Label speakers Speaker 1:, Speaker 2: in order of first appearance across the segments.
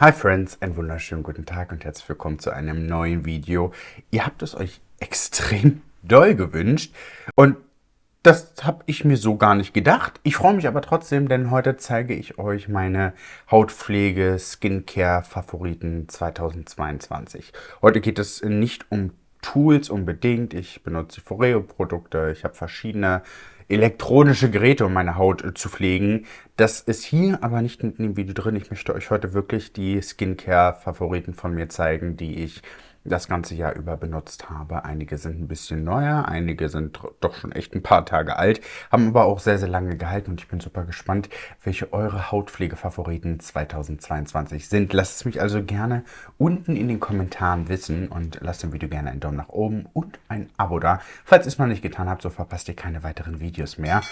Speaker 1: Hi Friends, einen wunderschönen guten Tag und herzlich willkommen zu einem neuen Video. Ihr habt es euch extrem doll gewünscht und das habe ich mir so gar nicht gedacht. Ich freue mich aber trotzdem, denn heute zeige ich euch meine Hautpflege Skincare Favoriten 2022. Heute geht es nicht um Tools unbedingt. Ich benutze Foreo Produkte, ich habe verschiedene elektronische Geräte, um meine Haut äh, zu pflegen. Das ist hier aber nicht in dem Video drin. Ich möchte euch heute wirklich die Skincare-Favoriten von mir zeigen, die ich das ganze Jahr über benutzt habe. Einige sind ein bisschen neuer, einige sind doch schon echt ein paar Tage alt, haben aber auch sehr, sehr lange gehalten und ich bin super gespannt, welche eure Hautpflegefavoriten 2022 sind. Lasst es mich also gerne unten in den Kommentaren wissen und lasst dem Video gerne einen Daumen nach oben und ein Abo da. Falls ihr es noch nicht getan habt, so verpasst ihr keine weiteren Videos mehr.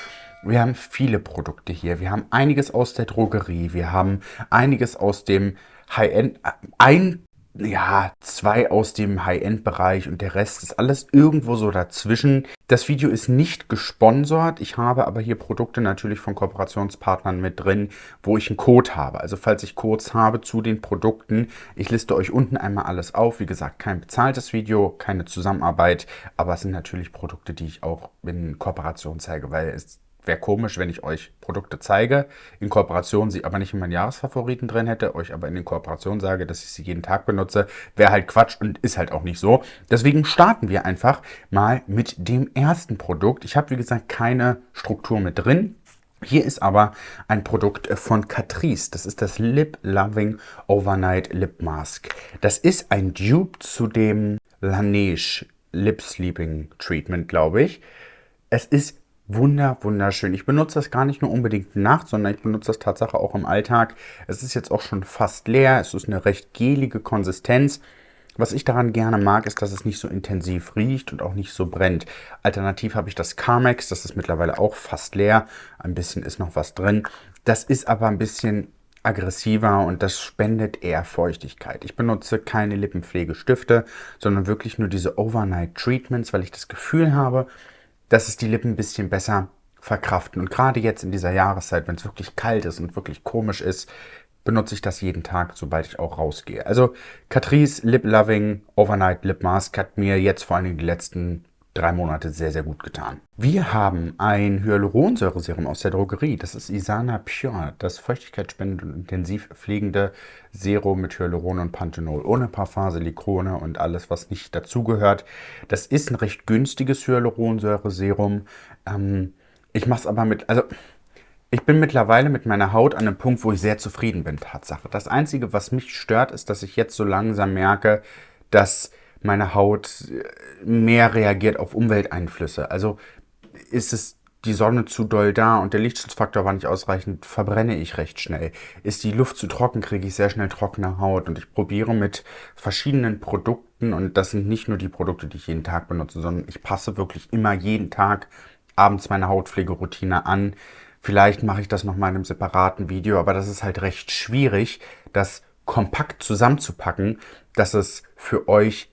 Speaker 1: Wir haben viele Produkte hier. Wir haben einiges aus der Drogerie. Wir haben einiges aus dem High-End, äh, ein ja, zwei aus dem High-End-Bereich und der Rest ist alles irgendwo so dazwischen. Das Video ist nicht gesponsert. Ich habe aber hier Produkte natürlich von Kooperationspartnern mit drin, wo ich einen Code habe. Also falls ich Codes habe zu den Produkten, ich liste euch unten einmal alles auf. Wie gesagt, kein bezahltes Video, keine Zusammenarbeit, aber es sind natürlich Produkte, die ich auch in Kooperation zeige, weil es Wäre komisch, wenn ich euch Produkte zeige, in Kooperation sie aber nicht in meinen Jahresfavoriten drin hätte, euch aber in den Kooperationen sage, dass ich sie jeden Tag benutze. Wäre halt Quatsch und ist halt auch nicht so. Deswegen starten wir einfach mal mit dem ersten Produkt. Ich habe, wie gesagt, keine Struktur mit drin. Hier ist aber ein Produkt von Catrice. Das ist das Lip Loving Overnight Lip Mask. Das ist ein Dupe zu dem Laneige Lip Sleeping Treatment, glaube ich. Es ist Wunder, wunderschön. Ich benutze das gar nicht nur unbedingt nachts, sondern ich benutze das Tatsache auch im Alltag. Es ist jetzt auch schon fast leer. Es ist eine recht gelige Konsistenz. Was ich daran gerne mag, ist, dass es nicht so intensiv riecht und auch nicht so brennt. Alternativ habe ich das Carmex, das ist mittlerweile auch fast leer. Ein bisschen ist noch was drin. Das ist aber ein bisschen aggressiver und das spendet eher Feuchtigkeit. Ich benutze keine Lippenpflegestifte, sondern wirklich nur diese Overnight Treatments, weil ich das Gefühl habe, dass es die Lippen ein bisschen besser verkraften. Und gerade jetzt in dieser Jahreszeit, wenn es wirklich kalt ist und wirklich komisch ist, benutze ich das jeden Tag, sobald ich auch rausgehe. Also Catrice Lip Loving Overnight Lip Mask hat mir jetzt vor allem die letzten drei Monate sehr, sehr gut getan. Wir haben ein Hyaluronsäureserum aus der Drogerie. Das ist Isana Pure, das feuchtigkeitsspendende und intensiv pflegende Serum mit Hyaluron und Panthenol, ohne Parfum, Silikone und alles, was nicht dazugehört. Das ist ein recht günstiges Hyaluronsäureserum. Ähm, ich mache es aber mit, also ich bin mittlerweile mit meiner Haut an einem Punkt, wo ich sehr zufrieden bin, Tatsache. Das Einzige, was mich stört, ist, dass ich jetzt so langsam merke, dass meine Haut mehr reagiert auf Umwelteinflüsse. Also ist es die Sonne zu doll da und der Lichtschutzfaktor war nicht ausreichend, verbrenne ich recht schnell. Ist die Luft zu trocken, kriege ich sehr schnell trockene Haut. Und ich probiere mit verschiedenen Produkten, und das sind nicht nur die Produkte, die ich jeden Tag benutze, sondern ich passe wirklich immer jeden Tag abends meine Hautpflegeroutine an. Vielleicht mache ich das noch mal in einem separaten Video, aber das ist halt recht schwierig, das kompakt zusammenzupacken, dass es für euch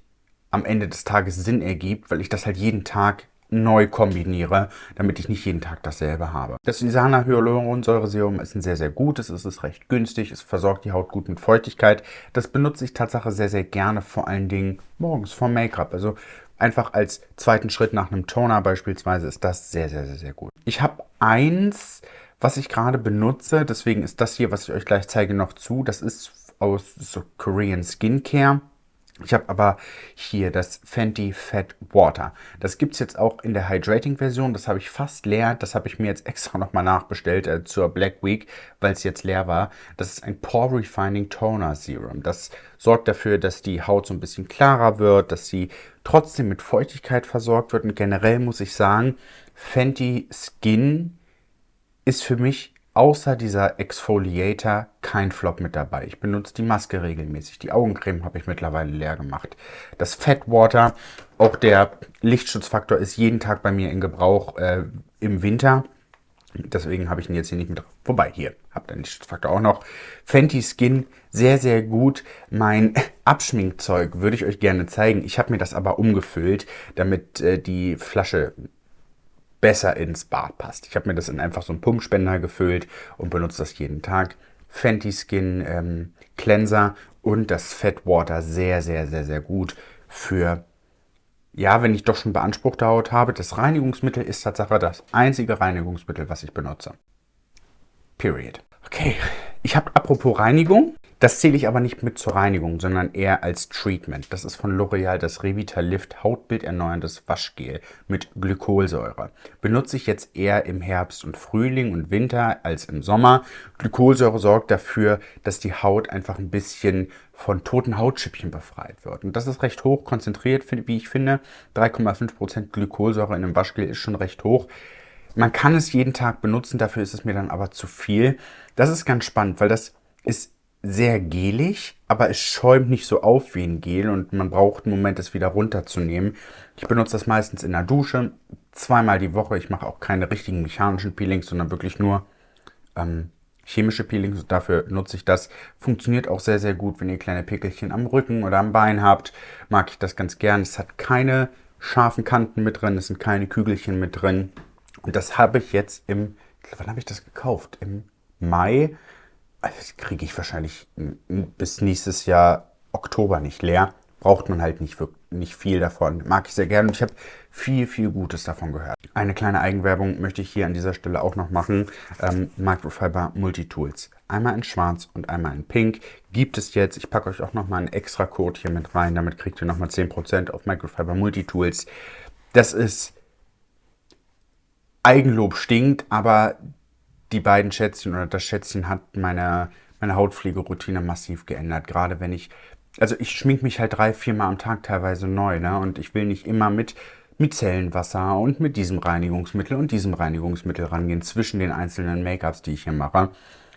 Speaker 1: am Ende des Tages Sinn ergibt, weil ich das halt jeden Tag neu kombiniere, damit ich nicht jeden Tag dasselbe habe. Das Isana Hyaluronsäureserum ist ein sehr, sehr gutes, es ist recht günstig, es versorgt die Haut gut mit Feuchtigkeit. Das benutze ich Tatsache sehr, sehr gerne, vor allen Dingen morgens vor Make-up. Also einfach als zweiten Schritt nach einem Toner beispielsweise ist das sehr, sehr, sehr, sehr gut. Ich habe eins, was ich gerade benutze, deswegen ist das hier, was ich euch gleich zeige, noch zu. Das ist aus so Korean Skincare. Ich habe aber hier das Fenty Fat Water. Das gibt es jetzt auch in der Hydrating-Version. Das habe ich fast leer. Das habe ich mir jetzt extra nochmal nachbestellt äh, zur Black Week, weil es jetzt leer war. Das ist ein Pore Refining Toner Serum. Das sorgt dafür, dass die Haut so ein bisschen klarer wird, dass sie trotzdem mit Feuchtigkeit versorgt wird. Und generell muss ich sagen, Fenty Skin ist für mich außer dieser Exfoliator kein Flop mit dabei. Ich benutze die Maske regelmäßig. Die Augencreme habe ich mittlerweile leer gemacht. Das Fat Water, auch der Lichtschutzfaktor ist jeden Tag bei mir in Gebrauch äh, im Winter. Deswegen habe ich ihn jetzt hier nicht mit drauf. Wobei, hier, habt ihr den Lichtschutzfaktor auch noch. Fenty Skin, sehr, sehr gut. Mein Abschminkzeug würde ich euch gerne zeigen. Ich habe mir das aber umgefüllt, damit äh, die Flasche besser ins Bad passt. Ich habe mir das in einfach so einen Pumpspender gefüllt und benutze das jeden Tag. Fenty Skin ähm, Cleanser und das Fat Water sehr, sehr, sehr, sehr gut für, ja, wenn ich doch schon beanspruchte Haut habe. Das Reinigungsmittel ist Tatsache das einzige Reinigungsmittel, was ich benutze. Period. Okay, ich habe apropos Reinigung, das zähle ich aber nicht mit zur Reinigung, sondern eher als Treatment. Das ist von L'Oreal das Revitalift Hautbilderneuerndes Waschgel mit Glykolsäure. Benutze ich jetzt eher im Herbst und Frühling und Winter als im Sommer. Glykolsäure sorgt dafür, dass die Haut einfach ein bisschen von toten Hautschippchen befreit wird. Und das ist recht hoch konzentriert, wie ich finde. 3,5% Glykolsäure in einem Waschgel ist schon recht hoch. Man kann es jeden Tag benutzen, dafür ist es mir dann aber zu viel. Das ist ganz spannend, weil das ist sehr gelig, aber es schäumt nicht so auf wie ein Gel und man braucht einen Moment, es wieder runterzunehmen. Ich benutze das meistens in der Dusche, zweimal die Woche. Ich mache auch keine richtigen mechanischen Peelings, sondern wirklich nur ähm, chemische Peelings. Dafür nutze ich das. Funktioniert auch sehr, sehr gut, wenn ihr kleine Pickelchen am Rücken oder am Bein habt. Mag ich das ganz gern. Es hat keine scharfen Kanten mit drin, es sind keine Kügelchen mit drin. Und das habe ich jetzt im, wann habe ich das gekauft? Im Mai also kriege ich wahrscheinlich bis nächstes Jahr Oktober nicht leer. Braucht man halt nicht, nicht viel davon. Mag ich sehr gerne und ich habe viel, viel Gutes davon gehört. Eine kleine Eigenwerbung möchte ich hier an dieser Stelle auch noch machen. Ähm, Microfiber Multitools. Einmal in schwarz und einmal in pink. Gibt es jetzt. Ich packe euch auch nochmal einen extra Code hier mit rein. Damit kriegt ihr nochmal 10% auf Microfiber Multitools. Das ist Eigenlob stinkt, aber die beiden Schätzchen oder das Schätzchen hat meine, meine Hautpflegeroutine massiv geändert. Gerade wenn ich, also ich schmink mich halt drei, vier Mal am Tag teilweise neu, ne? Und ich will nicht immer mit Micellenwasser und mit diesem Reinigungsmittel und diesem Reinigungsmittel rangehen zwischen den einzelnen Make-ups, die ich hier mache.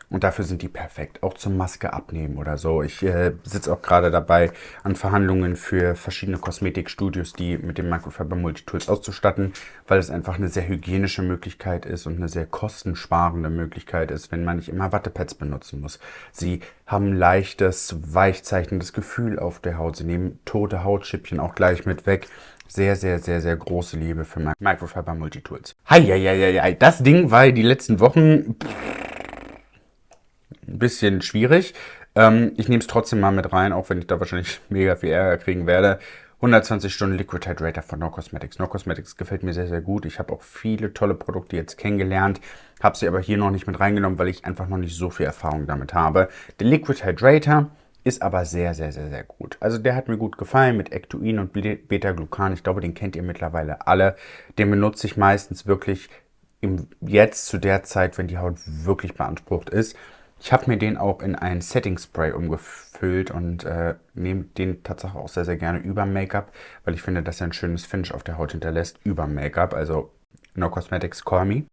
Speaker 1: Und dafür sind die perfekt. Auch zum Maske abnehmen oder so. Ich äh, sitze auch gerade dabei, an Verhandlungen für verschiedene Kosmetikstudios, die mit dem Microfiber Multitools auszustatten, weil es einfach eine sehr hygienische Möglichkeit ist und eine sehr kostensparende Möglichkeit ist, wenn man nicht immer Wattepads benutzen muss. Sie haben leichtes, weichzeichnendes Gefühl auf der Haut. Sie nehmen tote Hautschippchen auch gleich mit weg. Sehr, sehr, sehr, sehr große Liebe für Microfiber Multitools. Hi, hi, hi, hi, das Ding war die letzten Wochen... Pff, ein bisschen schwierig. Ähm, ich nehme es trotzdem mal mit rein, auch wenn ich da wahrscheinlich mega viel Ärger kriegen werde. 120 Stunden Liquid Hydrator von No Cosmetics. No Cosmetics gefällt mir sehr, sehr gut. Ich habe auch viele tolle Produkte jetzt kennengelernt, habe sie aber hier noch nicht mit reingenommen, weil ich einfach noch nicht so viel Erfahrung damit habe. Der Liquid Hydrator ist aber sehr, sehr, sehr, sehr gut. Also der hat mir gut gefallen mit Ectoin und Beta-Glucan. Ich glaube, den kennt ihr mittlerweile alle. Den benutze ich meistens wirklich im, jetzt zu der Zeit, wenn die Haut wirklich beansprucht ist. Ich habe mir den auch in ein Setting Spray umgefüllt und äh, nehme den tatsächlich auch sehr, sehr gerne über Make-up, weil ich finde, dass er ein schönes Finish auf der Haut hinterlässt über Make-up, also No Cosmetics Call Me.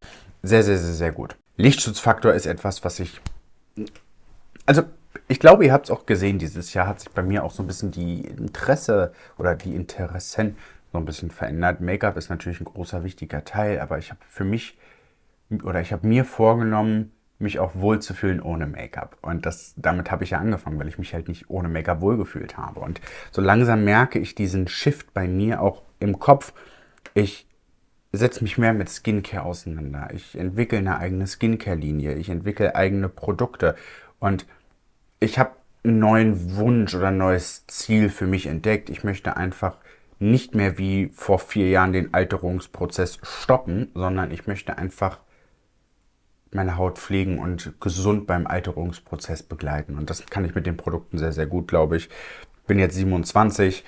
Speaker 1: Sehr, sehr, sehr, sehr gut. Lichtschutzfaktor ist etwas, was ich... Also, ich glaube, ihr habt es auch gesehen, dieses Jahr hat sich bei mir auch so ein bisschen die Interesse oder die Interessen so ein bisschen verändert. Make-up ist natürlich ein großer, wichtiger Teil, aber ich habe für mich oder ich habe mir vorgenommen, mich auch wohlzufühlen ohne Make-up. Und das, damit habe ich ja angefangen, weil ich mich halt nicht ohne Make-up wohlgefühlt habe. Und so langsam merke ich diesen Shift bei mir auch im Kopf. Ich setze mich mehr mit Skincare auseinander. Ich entwickle eine eigene Skincare-Linie. Ich entwickle eigene Produkte. Und ich habe einen neuen Wunsch oder ein neues Ziel für mich entdeckt. Ich möchte einfach nicht mehr wie vor vier Jahren den Alterungsprozess stoppen, sondern ich möchte einfach meine Haut pflegen und gesund beim Alterungsprozess begleiten. Und das kann ich mit den Produkten sehr, sehr gut, glaube ich. Bin jetzt 27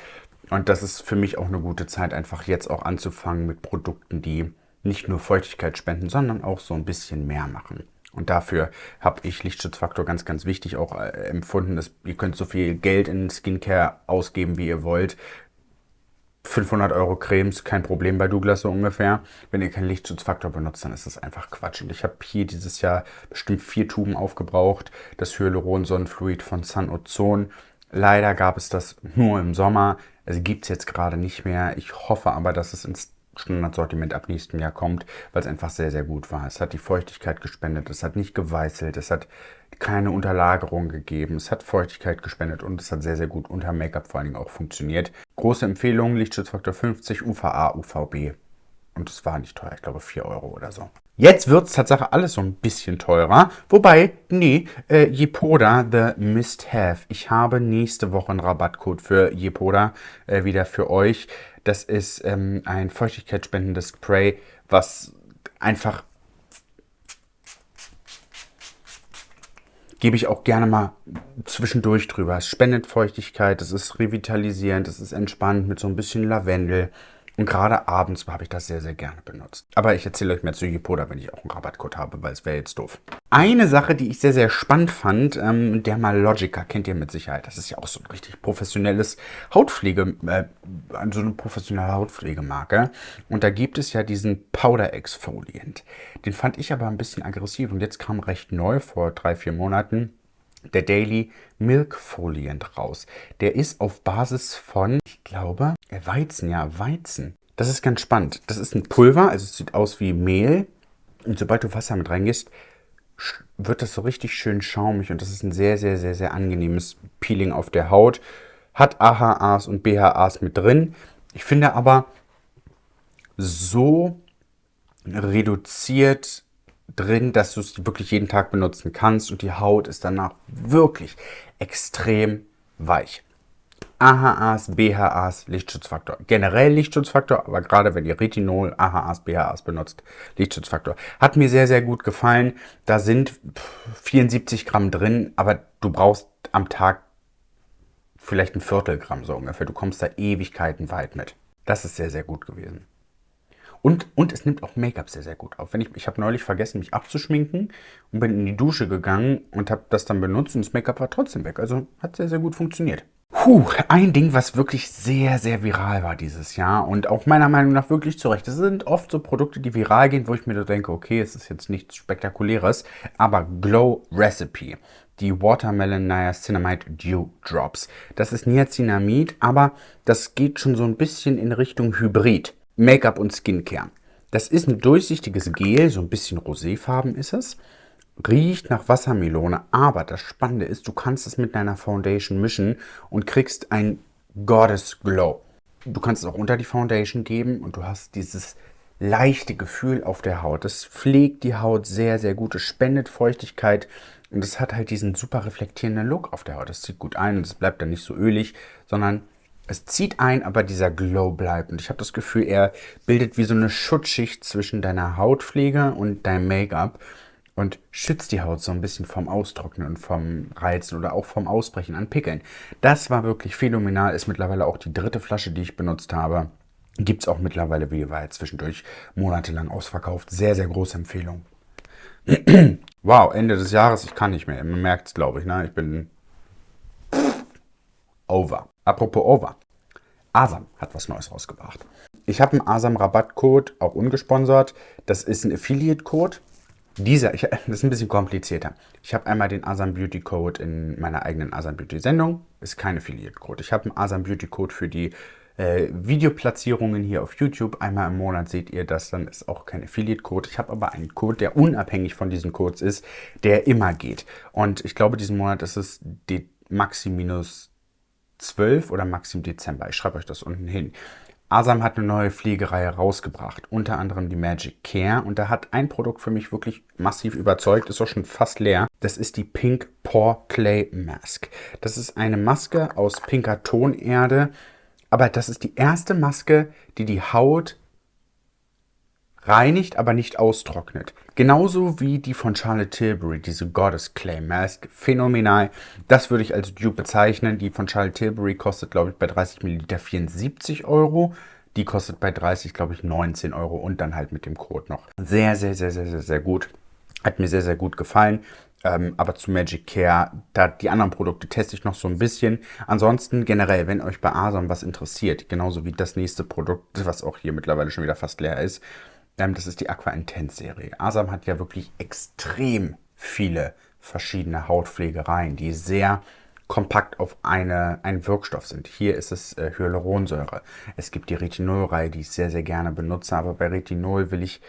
Speaker 1: und das ist für mich auch eine gute Zeit, einfach jetzt auch anzufangen mit Produkten, die nicht nur Feuchtigkeit spenden, sondern auch so ein bisschen mehr machen. Und dafür habe ich Lichtschutzfaktor ganz, ganz wichtig auch äh, empfunden. Dass ihr könnt so viel Geld in Skincare ausgeben, wie ihr wollt. 500 Euro Cremes, kein Problem bei Douglas so ungefähr. Wenn ihr keinen Lichtschutzfaktor benutzt, dann ist das einfach Quatsch. Und ich habe hier dieses Jahr bestimmt vier Tuben aufgebraucht. Das Hyaluron-Sonnenfluid von Sun Ozon. Leider gab es das nur im Sommer. Also gibt es jetzt gerade nicht mehr. Ich hoffe aber, dass es ins Standardsortiment ab nächstem Jahr kommt, weil es einfach sehr, sehr gut war. Es hat die Feuchtigkeit gespendet, es hat nicht geweißelt, es hat keine Unterlagerung gegeben, es hat Feuchtigkeit gespendet und es hat sehr, sehr gut unter Make-up vor allen Dingen auch funktioniert. Große Empfehlung, Lichtschutzfaktor 50, UVA, UVB. Und es war nicht teuer, ich glaube 4 Euro oder so. Jetzt wird es tatsächlich alles so ein bisschen teurer. Wobei, nee, äh, Jepoda The Mist Have. Ich habe nächste Woche einen Rabattcode für Jepoda äh, wieder für euch. Das ist ähm, ein feuchtigkeitsspendendes Spray, was einfach gebe ich auch gerne mal zwischendurch drüber. Es spendet Feuchtigkeit, es ist revitalisierend, es ist entspannt mit so ein bisschen Lavendel. Und gerade abends habe ich das sehr, sehr gerne benutzt. Aber ich erzähle euch mehr zu Yipoda, wenn ich auch einen Rabattcode habe, weil es wäre jetzt doof. Eine Sache, die ich sehr, sehr spannend fand, ähm, Dermalogica kennt ihr mit Sicherheit. Das ist ja auch so ein richtig professionelles Hautpflege, äh, so eine professionelle Hautpflegemarke. Und da gibt es ja diesen Powder Exfoliant. Den fand ich aber ein bisschen aggressiv und jetzt kam recht neu vor drei, vier Monaten der Daily Milk Foliant raus. Der ist auf Basis von, ich glaube, Weizen, ja, Weizen. Das ist ganz spannend. Das ist ein Pulver, also es sieht aus wie Mehl. Und sobald du Wasser mit reingehst, wird das so richtig schön schaumig und das ist ein sehr, sehr, sehr, sehr angenehmes Peeling auf der Haut. Hat AHAs und BHAs mit drin. Ich finde aber so reduziert drin, dass du es wirklich jeden Tag benutzen kannst und die Haut ist danach wirklich extrem weich. AHAs, BHAs, Lichtschutzfaktor. Generell Lichtschutzfaktor, aber gerade wenn ihr Retinol, AHAs, BHAs benutzt, Lichtschutzfaktor. Hat mir sehr, sehr gut gefallen. Da sind 74 Gramm drin, aber du brauchst am Tag vielleicht ein Viertelgramm so ungefähr. Du kommst da Ewigkeiten weit mit. Das ist sehr, sehr gut gewesen. Und, und es nimmt auch Make-up sehr, sehr gut auf. Wenn ich ich habe neulich vergessen, mich abzuschminken und bin in die Dusche gegangen und habe das dann benutzt und das Make-up war trotzdem weg. Also hat sehr, sehr gut funktioniert. Puh, ein Ding, was wirklich sehr, sehr viral war dieses Jahr und auch meiner Meinung nach wirklich zurecht. Das sind oft so Produkte, die viral gehen, wo ich mir da denke, okay, es ist jetzt nichts Spektakuläres, aber Glow Recipe, die Watermelon Niacinamide Dew Drops. Das ist Niacinamid, aber das geht schon so ein bisschen in Richtung Hybrid. Make-up und Skincare. Das ist ein durchsichtiges Gel, so ein bisschen roséfarben ist es. Riecht nach Wassermelone, aber das Spannende ist, du kannst es mit deiner Foundation mischen und kriegst ein Goddess Glow. Du kannst es auch unter die Foundation geben und du hast dieses leichte Gefühl auf der Haut. Das pflegt die Haut sehr, sehr gut. Es spendet Feuchtigkeit und es hat halt diesen super reflektierenden Look auf der Haut. Das zieht gut ein und es bleibt dann nicht so ölig, sondern es zieht ein, aber dieser Glow bleibt. Und ich habe das Gefühl, er bildet wie so eine Schutzschicht zwischen deiner Hautpflege und deinem Make-up und schützt die Haut so ein bisschen vom Austrocknen und vom Reizen oder auch vom Ausbrechen an Pickeln. Das war wirklich phänomenal. Ist mittlerweile auch die dritte Flasche, die ich benutzt habe. Gibt es auch mittlerweile, wie war jetzt zwischendurch monatelang ausverkauft. Sehr, sehr große Empfehlung. wow, Ende des Jahres, ich kann nicht mehr. Man merkt es, glaube ich. Ne? Ich bin over. Apropos over. Asam hat was Neues rausgebracht. Ich habe einen Asam-Rabattcode, auch ungesponsert. Das ist ein Affiliate-Code. Dieser, ich, das ist ein bisschen komplizierter. Ich habe einmal den Asam Beauty Code in meiner eigenen Asam Beauty Sendung. Ist kein Affiliate-Code. Ich habe einen Asam Beauty Code für die äh, Videoplatzierungen hier auf YouTube. Einmal im Monat seht ihr das, dann ist auch kein Affiliate-Code. Ich habe aber einen Code, der unabhängig von diesen Codes ist, der immer geht. Und ich glaube, diesen Monat ist es die Maxi minus 12 oder Maxim Dezember. Ich schreibe euch das unten hin. Asam hat eine neue Pflegereihe rausgebracht, unter anderem die Magic Care. Und da hat ein Produkt für mich wirklich massiv überzeugt, ist auch schon fast leer. Das ist die Pink Pore Clay Mask. Das ist eine Maske aus pinker Tonerde. Aber das ist die erste Maske, die die Haut reinigt, aber nicht austrocknet. Genauso wie die von Charlotte Tilbury, diese Goddess Clay Mask. Phänomenal. Das würde ich als Dupe bezeichnen. Die von Charlotte Tilbury kostet, glaube ich, bei 30 Milliliter 74 Euro. Die kostet bei 30, glaube ich, 19 Euro und dann halt mit dem Code noch. Sehr, sehr, sehr, sehr, sehr, sehr gut. Hat mir sehr, sehr gut gefallen. Ähm, aber zu Magic Care, da die anderen Produkte teste ich noch so ein bisschen. Ansonsten generell, wenn euch bei Asam was interessiert, genauso wie das nächste Produkt, was auch hier mittlerweile schon wieder fast leer ist, das ist die Aqua Intense Serie. Asam hat ja wirklich extrem viele verschiedene Hautpflegereien, die sehr kompakt auf eine, einen Wirkstoff sind. Hier ist es äh, Hyaluronsäure. Es gibt die Retinolreihe, die ich sehr, sehr gerne benutze, aber bei Retinol will ich,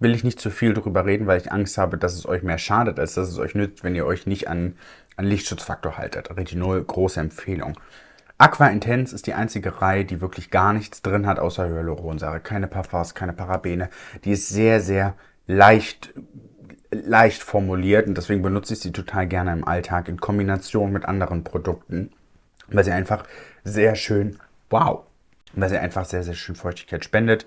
Speaker 1: will ich nicht zu viel darüber reden, weil ich Angst habe, dass es euch mehr schadet, als dass es euch nützt, wenn ihr euch nicht an, an Lichtschutzfaktor haltet. Retinol, große Empfehlung. Aqua Intense ist die einzige Reihe, die wirklich gar nichts drin hat, außer Hyaluronsäure. Keine Parfums, keine Parabene. Die ist sehr, sehr leicht, leicht formuliert und deswegen benutze ich sie total gerne im Alltag in Kombination mit anderen Produkten, weil sie einfach sehr schön, wow, weil sie einfach sehr, sehr schön Feuchtigkeit spendet.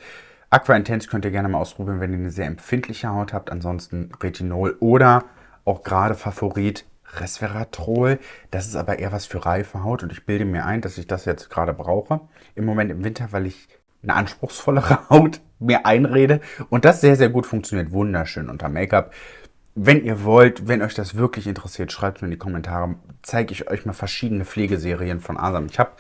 Speaker 1: Aqua Intense könnt ihr gerne mal ausprobieren, wenn ihr eine sehr empfindliche Haut habt. Ansonsten Retinol oder auch gerade Favorit Resveratrol. Das ist aber eher was für reife Haut und ich bilde mir ein, dass ich das jetzt gerade brauche. Im Moment im Winter, weil ich eine anspruchsvollere Haut mir einrede und das sehr, sehr gut funktioniert. Wunderschön unter Make-up. Wenn ihr wollt, wenn euch das wirklich interessiert, schreibt es mir in die Kommentare. Zeige ich euch mal verschiedene Pflegeserien von Asam. Ich habe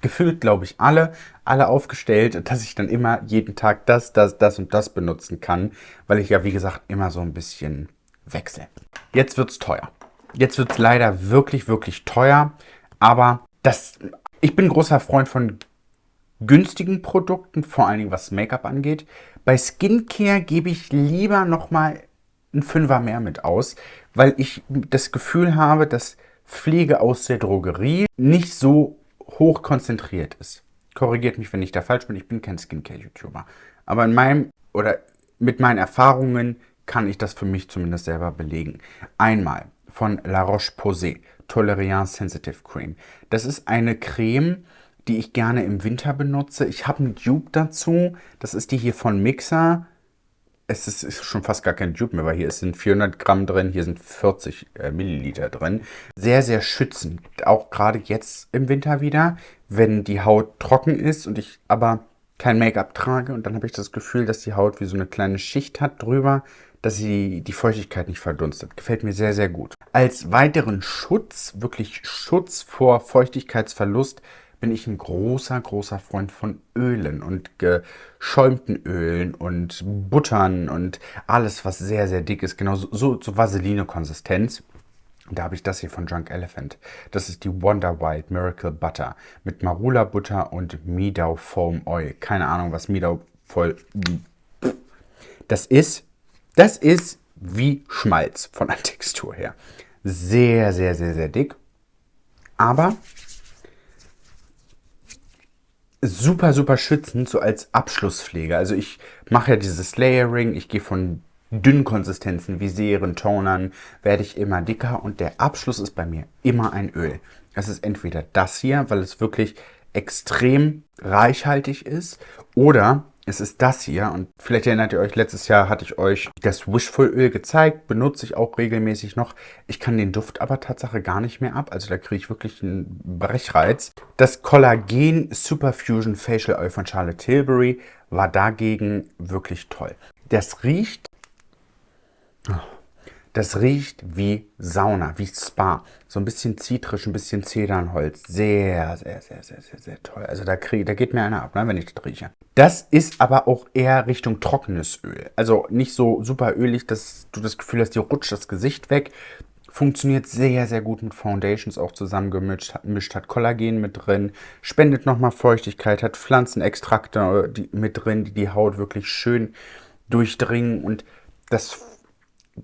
Speaker 1: gefühlt, glaube ich, alle, alle aufgestellt, dass ich dann immer jeden Tag das, das, das und das benutzen kann, weil ich ja, wie gesagt, immer so ein bisschen wechsle. Jetzt wird es teuer. Jetzt wird es leider wirklich, wirklich teuer. Aber das, ich bin großer Freund von günstigen Produkten, vor allen Dingen was Make-up angeht. Bei Skincare gebe ich lieber nochmal ein Fünfer mehr mit aus, weil ich das Gefühl habe, dass Pflege aus der Drogerie nicht so hoch konzentriert ist. Korrigiert mich, wenn ich da falsch bin, ich bin kein Skincare-YouTuber. Aber in meinem oder mit meinen Erfahrungen kann ich das für mich zumindest selber belegen. Einmal von La Roche-Posay, Toleriance Sensitive Cream. Das ist eine Creme, die ich gerne im Winter benutze. Ich habe einen Dupe dazu. Das ist die hier von Mixer. Es ist, ist, schon fast gar kein Dupe mehr, weil hier sind 400 Gramm drin, hier sind 40 äh, Milliliter drin. Sehr, sehr schützend. Auch gerade jetzt im Winter wieder, wenn die Haut trocken ist und ich aber kein Make-up trage. Und dann habe ich das Gefühl, dass die Haut wie so eine kleine Schicht hat drüber dass sie die Feuchtigkeit nicht verdunstet. Gefällt mir sehr, sehr gut. Als weiteren Schutz, wirklich Schutz vor Feuchtigkeitsverlust, bin ich ein großer, großer Freund von Ölen und geschäumten Ölen und Buttern und alles, was sehr, sehr dick ist. Genau so, so Vaseline-Konsistenz. Da habe ich das hier von Junk Elephant. Das ist die Wonder White Miracle Butter mit Marula Butter und Midau Foam Oil. Keine Ahnung, was Midau voll... Das ist das ist wie Schmalz von der Textur her. Sehr, sehr, sehr, sehr dick. Aber super, super schützend, so als Abschlusspflege. Also ich mache ja dieses Layering, ich gehe von dünnen Konsistenzen wie Serien, Tonern, werde ich immer dicker und der Abschluss ist bei mir immer ein Öl. Es ist entweder das hier, weil es wirklich extrem reichhaltig ist oder es ist das hier und vielleicht erinnert ihr euch, letztes Jahr hatte ich euch das Wishful Öl gezeigt, benutze ich auch regelmäßig noch. Ich kann den Duft aber Tatsache gar nicht mehr ab, also da kriege ich wirklich einen Brechreiz. Das Collagen Superfusion Facial Oil von Charlotte Tilbury war dagegen wirklich toll. Das riecht... Oh das riecht wie Sauna, wie Spa. So ein bisschen zitrisch, ein bisschen Zedernholz. Sehr, sehr, sehr, sehr, sehr, sehr toll. Also da, krieg, da geht mir einer ab, ne, wenn ich das rieche. Das ist aber auch eher Richtung trockenes Öl. Also nicht so super ölig, dass du das Gefühl hast, dir rutscht das Gesicht weg. Funktioniert sehr, sehr gut mit Foundations auch zusammengemischt. Mischt, hat Kollagen mit drin, spendet nochmal Feuchtigkeit, hat Pflanzenextrakte äh, mit drin, die die Haut wirklich schön durchdringen und das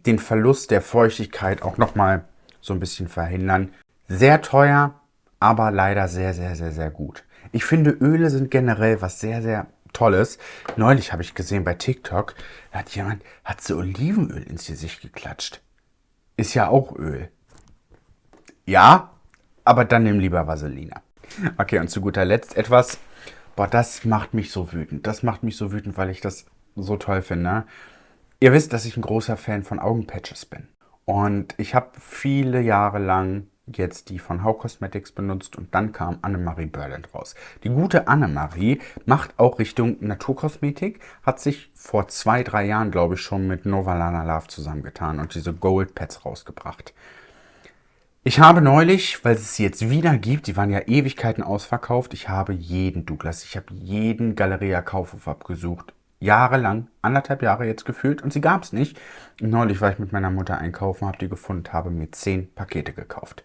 Speaker 1: den Verlust der Feuchtigkeit auch nochmal so ein bisschen verhindern. Sehr teuer, aber leider sehr, sehr, sehr, sehr gut. Ich finde, Öle sind generell was sehr, sehr Tolles. Neulich habe ich gesehen bei TikTok, da hat jemand, hat so Olivenöl ins Gesicht geklatscht. Ist ja auch Öl. Ja, aber dann nimm lieber Vaseline. Okay, und zu guter Letzt etwas, boah, das macht mich so wütend. Das macht mich so wütend, weil ich das so toll finde. Ihr wisst, dass ich ein großer Fan von Augenpatches bin. Und ich habe viele Jahre lang jetzt die von Hau Cosmetics benutzt und dann kam Annemarie Berland raus. Die gute Annemarie macht auch Richtung Naturkosmetik, hat sich vor zwei, drei Jahren, glaube ich, schon mit Novalana Love zusammengetan und diese Gold Pads rausgebracht. Ich habe neulich, weil es sie jetzt wieder gibt, die waren ja Ewigkeiten ausverkauft, ich habe jeden Douglas, ich habe jeden Galeria Kaufhof abgesucht jahrelang, anderthalb Jahre jetzt gefühlt und sie gab es nicht. neulich war ich mit meiner Mutter einkaufen, habe die gefunden, habe mir zehn Pakete gekauft.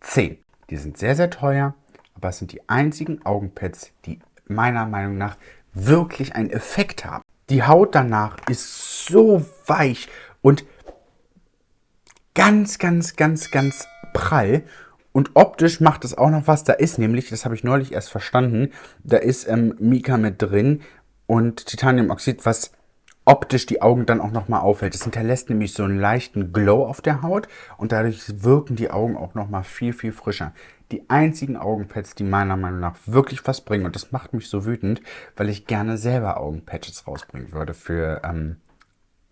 Speaker 1: Zehn. Die sind sehr, sehr teuer, aber es sind die einzigen Augenpads, die meiner Meinung nach wirklich einen Effekt haben. Die Haut danach ist so weich und ganz, ganz, ganz, ganz prall Und optisch macht es auch noch was. Da ist nämlich, das habe ich neulich erst verstanden, da ist ähm, Mika mit drin und Titaniumoxid, was optisch die Augen dann auch nochmal auffällt. Es hinterlässt nämlich so einen leichten Glow auf der Haut und dadurch wirken die Augen auch nochmal viel, viel frischer. Die einzigen Augenpads, die meiner Meinung nach wirklich was bringen und das macht mich so wütend, weil ich gerne selber Augenpatches rausbringen würde für ähm,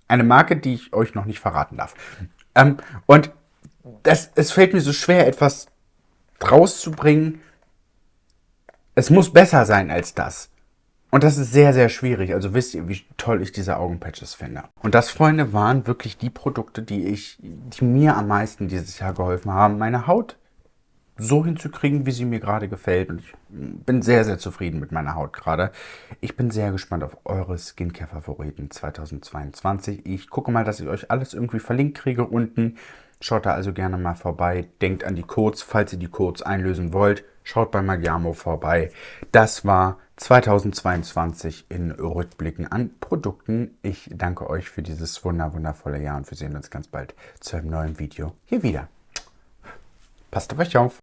Speaker 1: eine Marke, die ich euch noch nicht verraten darf. Ähm, und das, es fällt mir so schwer, etwas rauszubringen. Es muss besser sein als das. Und das ist sehr, sehr schwierig. Also wisst ihr, wie toll ich diese Augenpatches finde. Und das, Freunde, waren wirklich die Produkte, die ich, die mir am meisten dieses Jahr geholfen haben, meine Haut so hinzukriegen, wie sie mir gerade gefällt. Und ich bin sehr, sehr zufrieden mit meiner Haut gerade. Ich bin sehr gespannt auf eure Skincare-Favoriten 2022. Ich gucke mal, dass ich euch alles irgendwie verlinkt kriege unten. Schaut da also gerne mal vorbei. Denkt an die Codes, falls ihr die Codes einlösen wollt. Schaut bei Magiamo vorbei. Das war 2022 in Rückblicken an Produkten. Ich danke euch für dieses wunder wundervolle Jahr und wir sehen uns ganz bald zu einem neuen Video hier wieder. Passt auf euch auf.